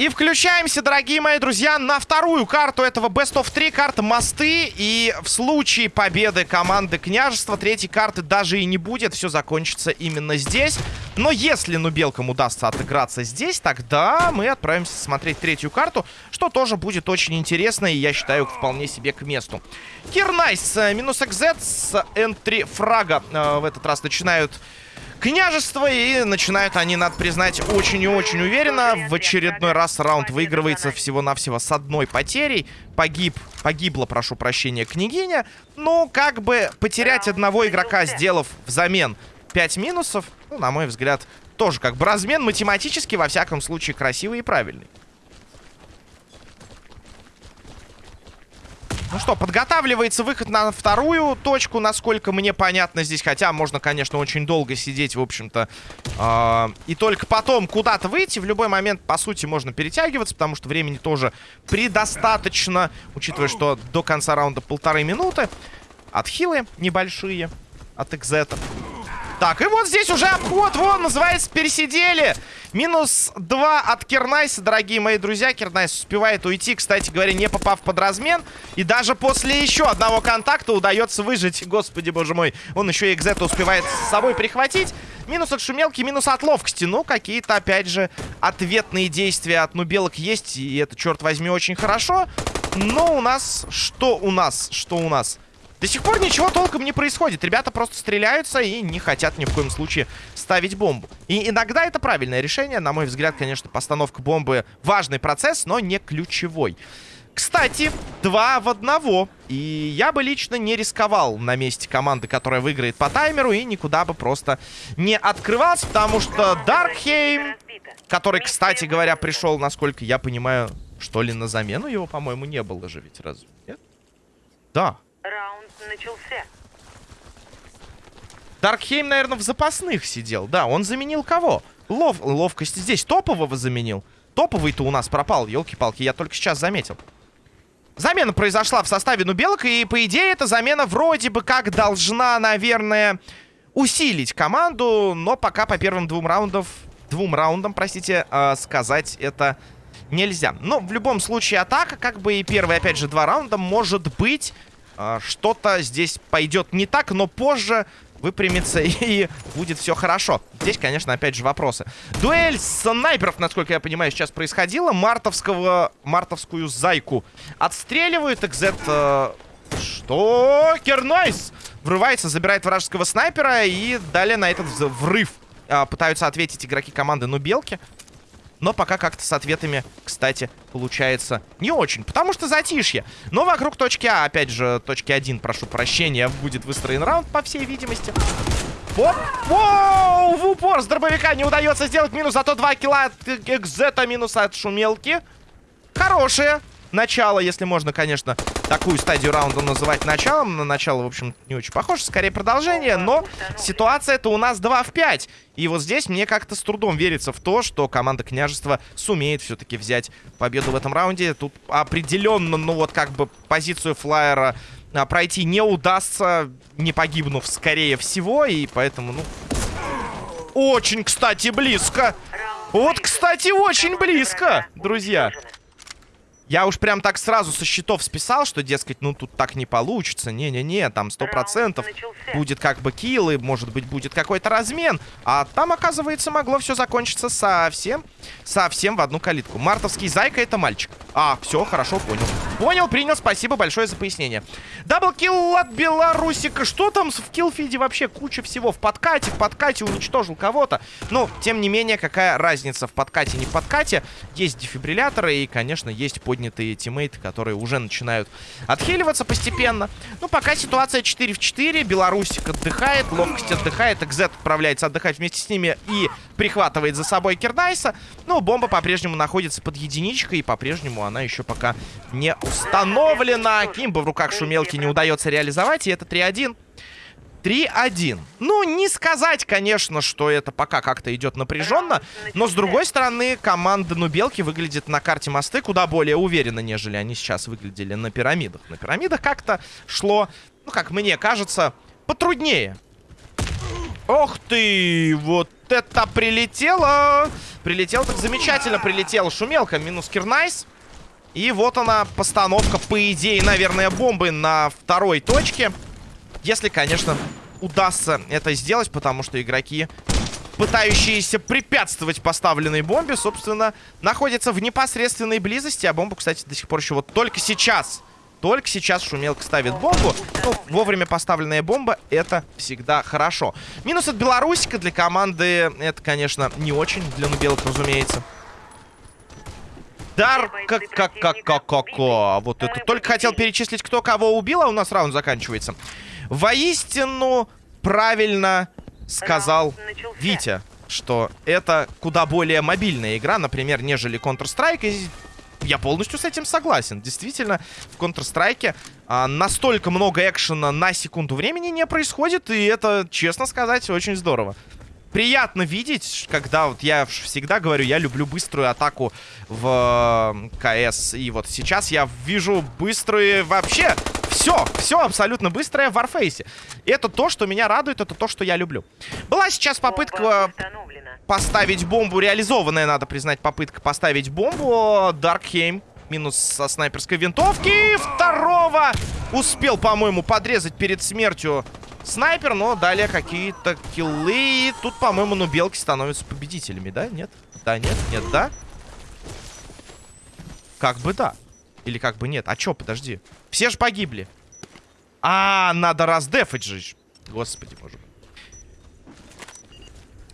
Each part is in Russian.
И включаемся, дорогие мои друзья, на вторую карту этого Best of 3, карта Мосты. И в случае победы команды Княжества третьей карты даже и не будет. Все закончится именно здесь. Но если Нубелкам удастся отыграться здесь, тогда мы отправимся смотреть третью карту, что тоже будет очень интересно и, я считаю, вполне себе к месту. Кирнайс э, минус XZ с энтри фрага э, в этот раз начинают княжество. И начинают они, надо признать, очень и очень уверенно. В очередной раз раунд выигрывается всего-навсего с одной потерей. Погиб, погибла, прошу прощения, княгиня. Ну, как бы потерять одного игрока, сделав взамен 5 минусов, ну, на мой взгляд, тоже как бы размен математически, во всяком случае, красивый и правильный. Ну что, подготавливается выход на вторую точку, насколько мне понятно здесь. Хотя можно, конечно, очень долго сидеть, в общем-то. Э и только потом куда-то выйти. В любой момент, по сути, можно перетягиваться, потому что времени тоже предостаточно. Учитывая, что до конца раунда полторы минуты. Отхилы небольшие от экзета. Так, и вот здесь уже обход, вон, называется, пересидели. Минус 2 от Кернайса, дорогие мои друзья. Кернайс успевает уйти, кстати говоря, не попав под размен. И даже после еще одного контакта удается выжить. Господи, боже мой. Он еще и Экзета успевает с собой прихватить. Минус от шумелки, минус от ловкости. Ну, какие-то, опять же, ответные действия от нубелок есть. И это, черт возьми, очень хорошо. Но у нас... Что у нас? Что у нас? До сих пор ничего толком не происходит. Ребята просто стреляются и не хотят ни в коем случае ставить бомбу. И иногда это правильное решение. На мой взгляд, конечно, постановка бомбы важный процесс, но не ключевой. Кстати, два в одного. И я бы лично не рисковал на месте команды, которая выиграет по таймеру, и никуда бы просто не открывался, потому что Даркхейм, который, кстати говоря, пришел, насколько я понимаю, что ли, на замену его, по-моему, не было же ведь, разве нет? Да, начался. Даркхейм, наверное, в запасных сидел. Да, он заменил кого? Лов... Ловкость здесь топового заменил. Топовый-то у нас пропал, елки-палки, я только сейчас заметил. Замена произошла в составе Нубелок, и, по идее, эта замена вроде бы как должна, наверное, усилить команду, но пока по первым двум раундам, двум раундам, простите, э, сказать это нельзя. Но в любом случае атака, как бы и первые, опять же, два раунда, может быть что-то здесь пойдет не так, но позже выпрямится и будет все хорошо. Здесь, конечно, опять же вопросы. Дуэль снайперов, насколько я понимаю, сейчас происходила. Мартовского, мартовскую зайку отстреливают. Экзет... Э, что? Кернайс! Врывается, забирает вражеского снайпера и далее на этот взрыв э, пытаются ответить игроки команды Нубелки. Но пока как-то с ответами, кстати, получается не очень. Потому что затишье. Но вокруг точки А, опять же, точки 1, прошу прощения, будет выстроен раунд, по всей видимости. Оп! Воу! В упор с дробовика не удается сделать минус, зато 2 килла от экзета, минус от шумелки. Хорошие начало, если можно, конечно, такую стадию раунда называть началом. На начало, в общем, не очень похоже, скорее продолжение, но ситуация-то у нас 2 в 5. И вот здесь мне как-то с трудом верится в то, что команда княжества сумеет все-таки взять победу в этом раунде. Тут определенно, ну вот как бы позицию флайера а, пройти не удастся, не погибнув, скорее всего, и поэтому, ну... Очень, кстати, близко! Вот, кстати, очень близко, друзья! Я уж прям так сразу со счетов списал, что, дескать, ну тут так не получится. Не-не-не, там сто процентов будет как бы kill, и, может быть, будет какой-то размен. А там, оказывается, могло все закончиться совсем, совсем в одну калитку. Мартовский зайка — это мальчик. А, все, хорошо, понял. Понял, принял, спасибо большое за пояснение. Double kill от Белорусика. Что там в киллфиде вообще? Куча всего. В подкате, в подкате уничтожил кого-то. Но, тем не менее, какая разница в подкате, не в подкате. Есть дефибрилляторы и, конечно, есть поднятые тиммейты, которые уже начинают отхиливаться постепенно. Ну, пока ситуация 4 в 4. Белорусик отдыхает, ловкость отдыхает. Экзет отправляется отдыхать вместе с ними и прихватывает за собой Кирдайса. Но бомба по-прежнему находится под единичкой, и по-прежнему она еще пока не установлена. Кимба в руках шумелки не удается реализовать, и это 3-1. 3-1. Ну, не сказать, конечно, что это пока как-то идет напряженно. Но, с другой стороны, команда Нубелки выглядит на карте мосты куда более уверенно, нежели они сейчас выглядели на пирамидах. На пирамидах как-то шло, ну, как мне кажется, потруднее. Ох ты! Вот это прилетело! Прилетел так замечательно прилетел. Шумелка минус Кирнайс. И вот она, постановка, по идее, наверное, бомбы на второй точке. Если, конечно, удастся это сделать, потому что игроки, пытающиеся препятствовать поставленной бомбе, собственно, находятся в непосредственной близости. А бомбу, кстати, до сих пор еще вот только сейчас только сейчас Шумелка ставит бомбу. Ну, вовремя поставленная бомба, это всегда хорошо. Минус от Белорусика для команды, это, конечно, не очень. Для Нубелок, разумеется. Дар, как, как, как, как, как, вот это. Только хотел перечислить, кто кого убил, а у нас раунд заканчивается. Воистину, правильно сказал Витя, что это куда более мобильная игра, например, нежели Counter-Strike. И я полностью с этим согласен. Действительно, в Counter-Strike а, настолько много экшена на секунду времени не происходит, и это, честно сказать, очень здорово. Приятно видеть, когда вот я всегда говорю, я люблю быструю атаку в КС. И вот сейчас я вижу быстрые вообще все, все абсолютно быстрое в Warface. Это то, что меня радует, это то, что я люблю. Была сейчас попытка поставить бомбу. Реализованная, надо признать, попытка поставить бомбу. Даркхейм минус со снайперской винтовки. Второго успел, по-моему, подрезать перед смертью снайпер, но далее какие-то киллы. И тут, по-моему, ну, белки становятся победителями, да? Нет? Да, нет, нет, да? Как бы да. Или как бы нет. А чё, подожди. Все же погибли. А, надо раздефать же. Господи, боже.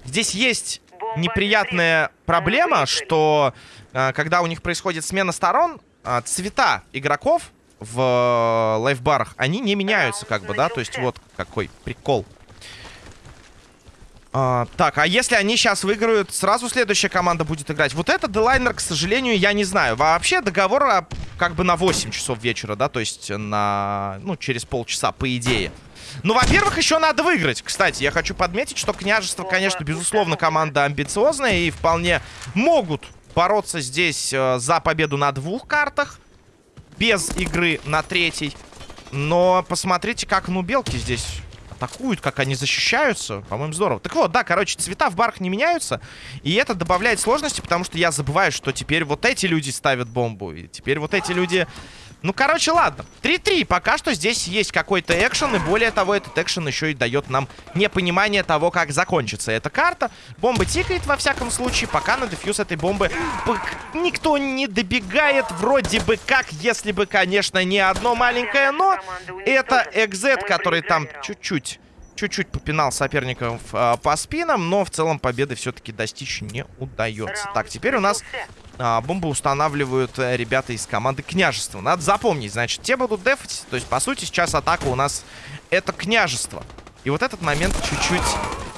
Здесь есть неприятная проблема, что э, когда у них происходит смена сторон, э, цвета игроков в э, лайфбарах, они не меняются, как бы, да? То есть вот какой прикол. А, так, а если они сейчас выиграют, сразу следующая команда будет играть. Вот это Делайнер, к сожалению, я не знаю. Вообще договор а, как бы на 8 часов вечера, да? То есть на, ну, через полчаса, по идее. Ну, во-первых, еще надо выиграть. Кстати, я хочу подметить, что княжество, конечно, безусловно, команда амбициозная и вполне могут бороться здесь э, за победу на двух картах. Без игры на третьей. Но посмотрите, как ну белки здесь атакуют, как они защищаются. По-моему, здорово. Так вот, да, короче, цвета в барах не меняются. И это добавляет сложности, потому что я забываю, что теперь вот эти люди ставят бомбу. И теперь вот эти люди ну, короче, ладно. 3-3. Пока что здесь есть какой-то экшен. И более того, этот экшен еще и дает нам непонимание того, как закончится эта карта. Бомба тикает, во всяком случае. Пока на дефьюз этой бомбы никто не добегает. Вроде бы как, если бы, конечно, не одно маленькое но. Это экзет, который там чуть-чуть чуть-чуть попинал соперников э, по спинам, но в целом победы все-таки достичь не удается. Так, теперь у нас а, бомбы устанавливают э, ребята из команды княжества. Надо запомнить, значит, те будут дефать. То есть, по сути, сейчас атака у нас это княжество. И вот этот момент чуть-чуть,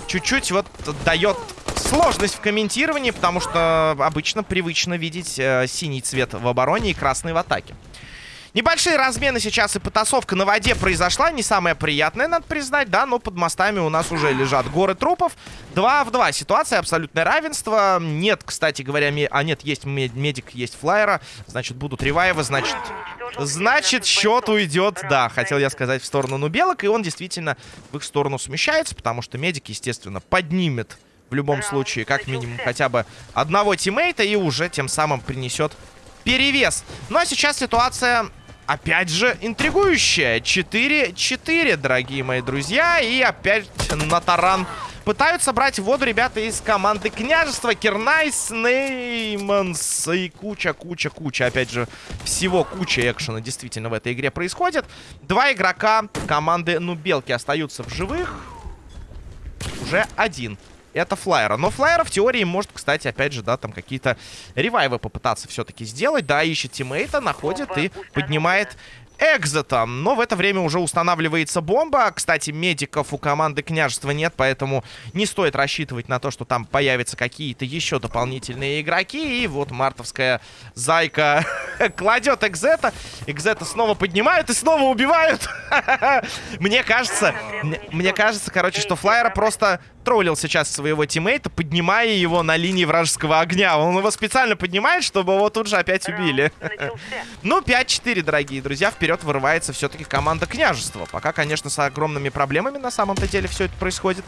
чуть-чуть вот дает сложность в комментировании, потому что обычно привычно видеть э, синий цвет в обороне и красный в атаке. Небольшие размены сейчас и потасовка на воде произошла. Не самая приятная, надо признать, да, но под мостами у нас уже лежат горы трупов. 2 в 2. Ситуация абсолютное равенство. Нет, кстати говоря, ми... а нет, есть медик, есть флайера. Значит, будут ревайвы, значит... Значит, счет уйдет, да, хотел я сказать, в сторону Нубелок. И он действительно в их сторону смещается, потому что медик, естественно, поднимет в любом случае, как минимум, хотя бы одного тиммейта и уже тем самым принесет перевес. Ну а сейчас ситуация опять же, интригующая. 4-4, дорогие мои друзья. И опять на таран пытаются брать воду ребята из команды Княжества. Кирнайс, Нейманс и куча-куча-куча. Опять же, всего куча экшена действительно в этой игре происходит. Два игрока команды Нубелки остаются в живых. Уже один это флайера. Но флайера в теории может, кстати, опять же, да, там какие-то ревайвы попытаться все-таки сделать. Да, ищет тиммейта, находит и поднимает экзота. Но в это время уже устанавливается бомба. Кстати, медиков у команды княжества нет, поэтому не стоит рассчитывать на то, что там появятся какие-то еще дополнительные игроки. И вот мартовская зайка кладет экзета. Экзета снова поднимают и снова убивают. Мне кажется, мне кажется, короче, что флайера просто затроллил сейчас своего тиммейта, поднимая его на линии вражеского огня. Он его специально поднимает, чтобы его тут же опять убили. Ну, 5-4, дорогие друзья. Вперед вырывается все-таки команда княжества. Пока, конечно, с огромными проблемами на самом-то деле все это происходит.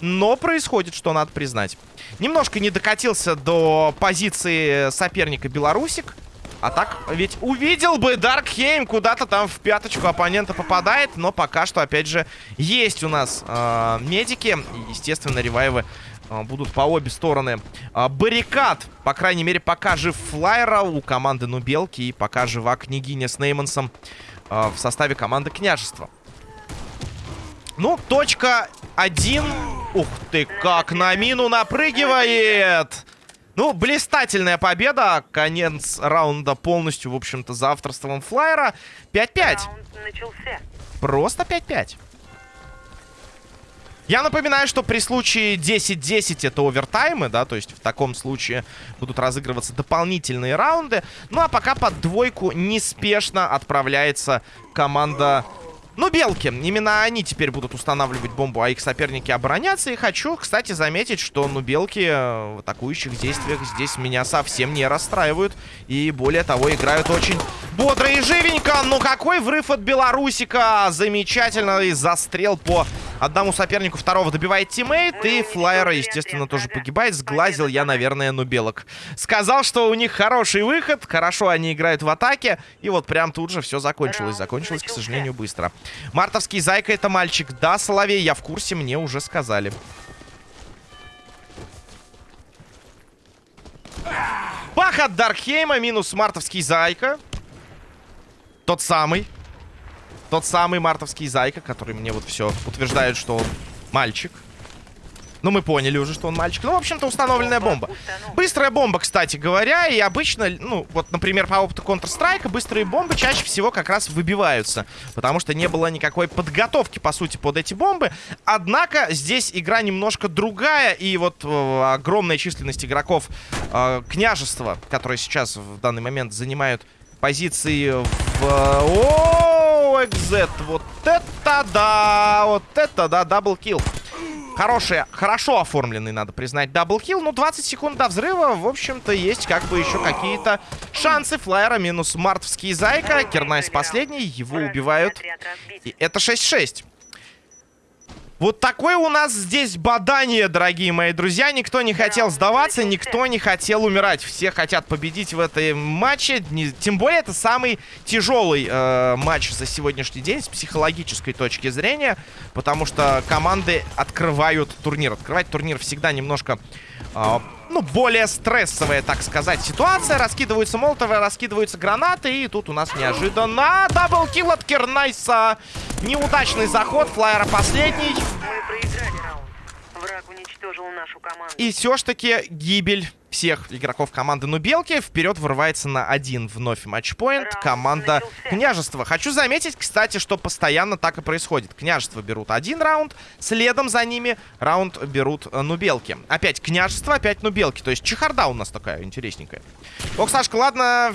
Но происходит, что надо признать. Немножко не докатился до позиции соперника Белорусик. А так, ведь увидел бы Даркхейм куда-то там в пяточку оппонента попадает. Но пока что, опять же, есть у нас э, медики. Естественно, ревайвы э, будут по обе стороны. Э, баррикад, по крайней мере, пока жив Флайера у команды Нубелки. И пока жива княгиня с Неймансом э, в составе команды Княжества. Ну, точка один. Ух ты, как на мину напрыгивает! Ну, блистательная победа. Конец раунда полностью, в общем-то, за авторством флайера. 5-5. Просто 5-5. Я напоминаю, что при случае 10-10 это овертаймы, да, то есть в таком случае будут разыгрываться дополнительные раунды. Ну а пока под двойку неспешно отправляется команда ну, белки. Именно они теперь будут устанавливать бомбу, а их соперники обороняться. И хочу, кстати, заметить, что, ну, белки в атакующих действиях здесь меня совсем не расстраивают. И, более того, играют очень бодро и живенько. Ну, какой врыв от Белорусика! Замечательный застрел по одному сопернику второго добивает teammate. И Флайера, естественно, тоже погибает. Сглазил я, наверное, ну, белок. Сказал, что у них хороший выход. Хорошо они играют в атаке. И вот прям тут же все закончилось. Закончилось, к сожалению, быстро. Мартовский зайка это мальчик. Да, Соловей, я в курсе, мне уже сказали. Бах от Даркхейма, минус мартовский зайка. Тот самый. Тот самый мартовский зайка, который мне вот все утверждает, что он мальчик. Ну, мы поняли уже, что он мальчик. Ну, в общем-то, установленная бомба. Быстрая бомба, кстати говоря. И обычно, ну, вот, например, по опыту Counter-Strike, быстрые бомбы чаще всего как раз выбиваются. Потому что не было никакой подготовки, по сути, под эти бомбы. Однако, здесь игра немножко другая. И вот э, огромная численность игроков э, княжества, которые сейчас в данный момент занимают позиции в... О, экзит, вот это да, вот это да, double kill. Хороший, хорошо оформленный, надо признать, double kill. Ну, 20 секунд до взрыва, в общем-то, есть как бы еще какие-то шансы. Флайера минус мартовский зайка. Кернайс последний, его убивают. И это 6-6. Вот такое у нас здесь бодание, дорогие мои друзья. Никто не хотел сдаваться, никто не хотел умирать. Все хотят победить в этом матче. Не, тем более, это самый тяжелый э, матч за сегодняшний день с психологической точки зрения. Потому что команды открывают турнир. Открывать турнир всегда немножко... Э, ну, более стрессовая, так сказать, ситуация. Раскидываются молотовы, раскидываются гранаты. И тут у нас неожиданно double kill от Кернайса. Неудачный заход. Флайера последний. Враг уничтожил нашу команду. И все-таки гибель всех игроков команды Нубелки. Вперед вырывается на один вновь match point команда Княжества. Хочу заметить, кстати, что постоянно так и происходит. Княжество берут один раунд, следом за ними раунд берут э, Нубелки. Опять Княжество, опять Нубелки. То есть чехарда у нас такая интересненькая. Ох, Сашка, ладно,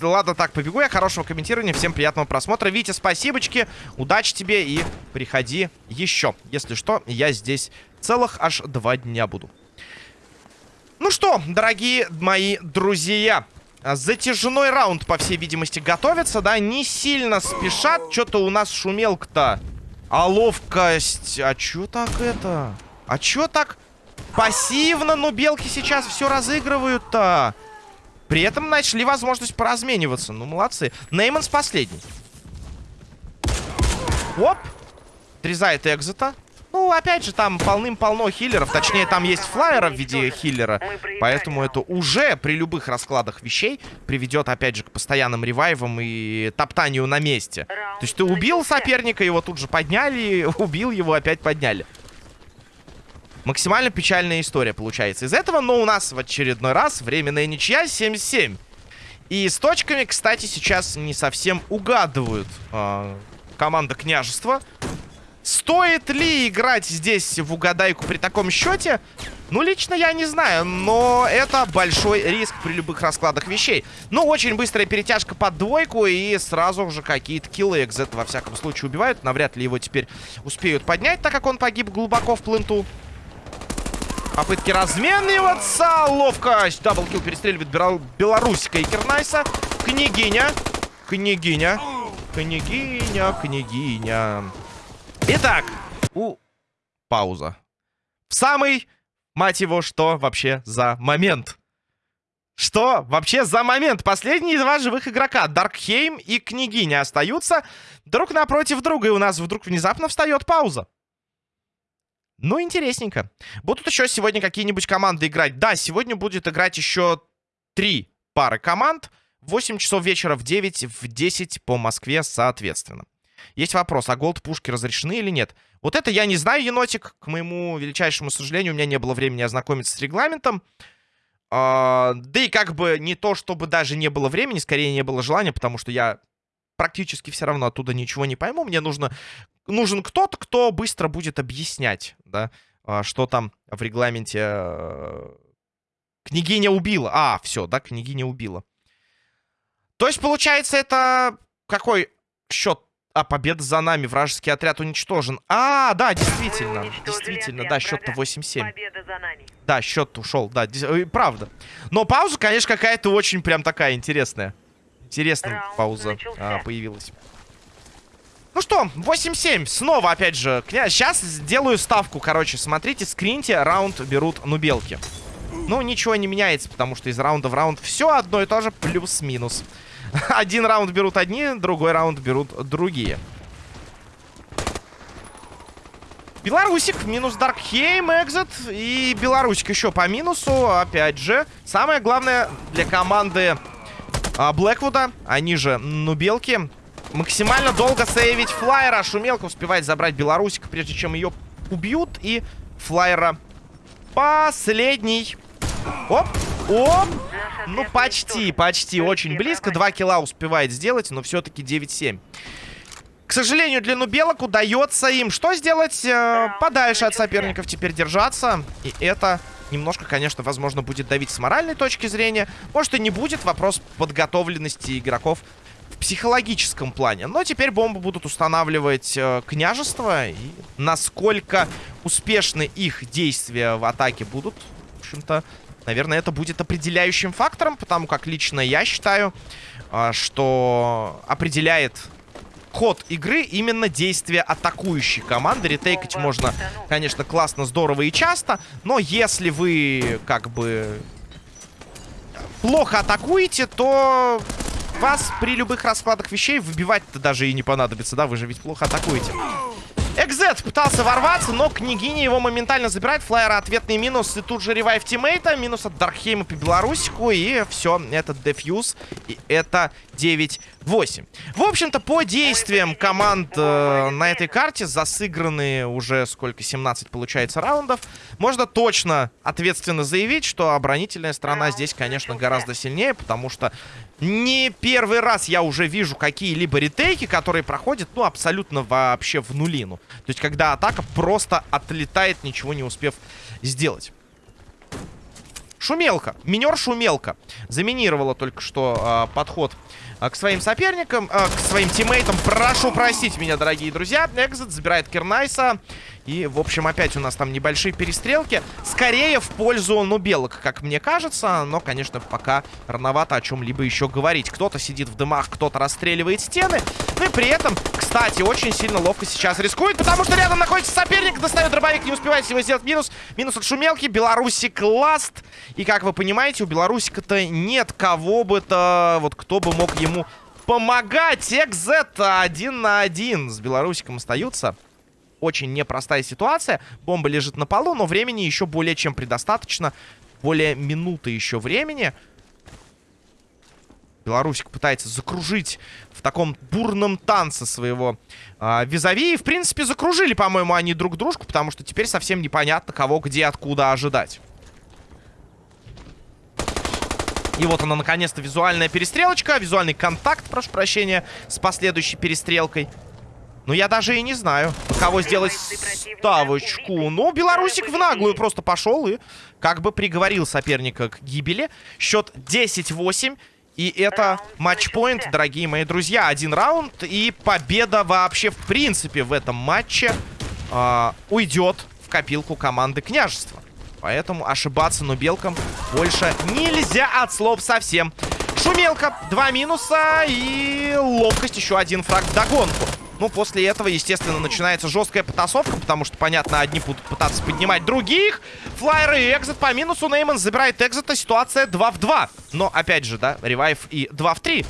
ладно, так, побегу я. Хорошего комментирования, всем приятного просмотра. Витя, спасибочки, удачи тебе и приходи еще. Если что, я здесь целых аж два дня буду. Ну что, дорогие мои друзья, затяжной раунд, по всей видимости, готовится, да? Не сильно спешат. Что-то у нас шумелка-то. А ловкость... А чё так это? А чё так пассивно, ну, белки сейчас все разыгрывают-то? При этом нашли возможность поразмениваться. Ну, молодцы. Нейманс последний. Оп. Отрезает экзита. Ну, опять же, там полным-полно хиллеров. Точнее, там есть флайера в виде хиллера. Поэтому это уже при любых раскладах вещей приведет, опять же, к постоянным ревайвам и топтанию на месте. То есть ты убил соперника, его тут же подняли, убил его, опять подняли. Максимально печальная история получается из этого, но у нас в очередной раз временная ничья 7-7. И с точками, кстати, сейчас не совсем угадывают э, команда княжества. Стоит ли играть здесь в угадайку при таком счете? Ну, лично я не знаю, но это большой риск при любых раскладах вещей. Ну, очень быстрая перетяжка под двойку и сразу же какие-то киллы экзет во всяком случае убивают. Навряд ли его теперь успеют поднять, так как он погиб глубоко в пленту. Попытки размениваться. Ловкость. Даблкил перестреливает Беларуська и Кернайса. Княгиня. Княгиня. Княгиня, княгиня. Итак, у... Пауза. В самый, мать его, что вообще за момент? Что вообще за момент? Последние два живых игрока, Даркхейм и Княгиня, остаются друг напротив друга. И у нас вдруг внезапно встает пауза. Ну, интересненько. Будут еще сегодня какие-нибудь команды играть? Да, сегодня будет играть еще три пары команд. 8 часов вечера в 9, в 10 по Москве, соответственно. Есть вопрос, а голд-пушки разрешены или нет? Вот это я не знаю, енотик. К моему величайшему сожалению, у меня не было времени ознакомиться с регламентом. А, да и как бы не то, чтобы даже не было времени, скорее не было желания, потому что я практически все равно оттуда ничего не пойму. Мне нужно, нужен кто-то, кто быстро будет объяснять, да, а, что там в регламенте... Э, княгиня убила. А, все, да, княгиня убила. То есть, получается, это какой счет? А, победа за нами. Вражеский отряд уничтожен. А, да, действительно. Действительно, да, счет-то 8-7. Да, счет ушел, да, э, правда. Но пауза, конечно, какая-то очень прям такая интересная. Интересная Раунд пауза а, появилась. Ну что, 8-7. Снова, опять же, сейчас сделаю ставку, короче. Смотрите, скриньте, раунд берут нубелки. Ну, ничего не меняется, потому что из раунда в раунд все одно и то же, плюс-минус. Один раунд берут одни, другой раунд берут другие. Белорусик, минус Даркхейм, экзит. И Белорусик еще по минусу, опять же. Самое главное для команды а, Блэквуда, они же Нубелки, максимально долго сейвить флайера. Шумелка успевает забрать Белорусик, прежде чем ее убьют. И флайера последний. Оп, оп. Ну, почти, почти, очень близко. Два килла успевает сделать, но все-таки 9-7. К сожалению, для нубелок удается им что сделать? Э, подальше от соперников теперь держаться. И это немножко, конечно, возможно, будет давить с моральной точки зрения. Может и не будет. Вопрос подготовленности игроков в психологическом плане. Но теперь бомбы будут устанавливать э, княжество. И насколько успешны их действия в атаке будут, в общем-то, Наверное, это будет определяющим фактором, потому как лично я считаю, а, что определяет ход игры именно действия атакующей команды. Ретейкать можно, конечно, классно, здорово и часто, но если вы, как бы, плохо атакуете, то вас при любых раскладах вещей выбивать-то даже и не понадобится, да? Вы же ведь плохо атакуете. Экзет пытался ворваться, но княгиня его моментально забирает. Флайера ответный минус. И тут же ревайв тиммейта. Минус от Дархейма по Белорусику. И все, это дефьюз. И это 9-8. В общем-то, по действиям команд э, на этой карте, засыграны уже сколько, 17 получается раундов, можно точно ответственно заявить, что оборонительная сторона здесь, конечно, гораздо сильнее, потому что не первый раз я уже вижу какие-либо ретейки, которые проходят, ну, абсолютно вообще в нулину. То есть, когда атака просто отлетает, ничего не успев сделать. Шумелка. Минер Шумелка. Заминировала только что э, подход к своим соперникам, э, к своим тиммейтам. Прошу простить меня, дорогие друзья. Экзит забирает Кернайса. И, в общем, опять у нас там небольшие перестрелки. Скорее в пользу, ну, белок, как мне кажется. Но, конечно, пока рановато о чем-либо еще говорить. Кто-то сидит в дымах, кто-то расстреливает стены. Ну и при этом, кстати, очень сильно ловко сейчас рискует, потому что рядом находится соперник. Достает дробовик, не успевает его сделать минус. Минус от шумелки. Белорусик ласт. И, как вы понимаете, у Белорусика-то нет кого бы-то, вот кто бы мог ему помогать. Экзет один на один с Белорусиком остаются очень непростая ситуация. Бомба лежит на полу, но времени еще более чем предостаточно. Более минуты еще времени. Белорусик пытается закружить в таком бурном танце своего э, визави. И, в принципе, закружили, по-моему, они друг дружку, потому что теперь совсем непонятно, кого где, откуда ожидать. И вот она, наконец-то, визуальная перестрелочка. Визуальный контакт, прошу прощения, с последующей перестрелкой. Ну, я даже и не знаю, кого сделать ставочку. Ну, Белорусик в наглую просто пошел и как бы приговорил соперника к гибели. Счет 10-8. И это матчпоинт, дорогие мои друзья. Один раунд и победа вообще в принципе в этом матче э, уйдет в копилку команды княжества. Поэтому ошибаться нубелкам больше нельзя от слов совсем. Шумелка, два минуса и ловкость, еще один фраг в догонку. Ну, после этого, естественно, начинается жесткая потасовка, потому что, понятно, одни будут пытаться поднимать других. Флайер и экзит по минусу. Нейман забирает экзита. Ситуация 2 в 2. Но, опять же, да, revive и 2 в 3.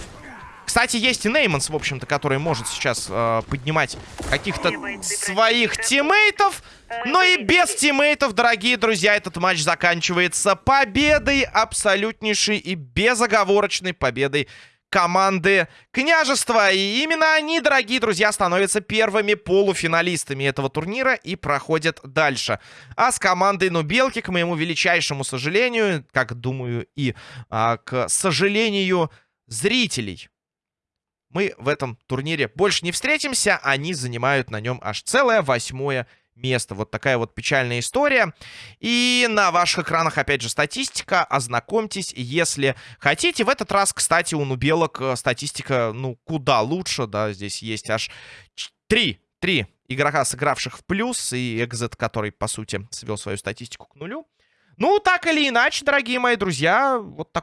Кстати, есть и Нейманс, в общем-то, который может сейчас э, поднимать каких-то своих тиммейтов. Но и без тиммейтов, дорогие друзья, этот матч заканчивается победой, абсолютнейшей и безоговорочной победой команды княжества. И именно они, дорогие друзья, становятся первыми полуфиналистами этого турнира и проходят дальше. А с командой Нубелки, к моему величайшему сожалению, как думаю и а, к сожалению зрителей, мы в этом турнире больше не встретимся. Они занимают на нем аж целое восьмое место. Вот такая вот печальная история. И на ваших экранах, опять же, статистика. Ознакомьтесь, если хотите. В этот раз, кстати, у Нубелок э, статистика, ну, куда лучше, да. Здесь есть аж три, три игрока, сыгравших в плюс. И Экзет, который, по сути, свел свою статистику к нулю. Ну, так или иначе, дорогие мои друзья, вот так.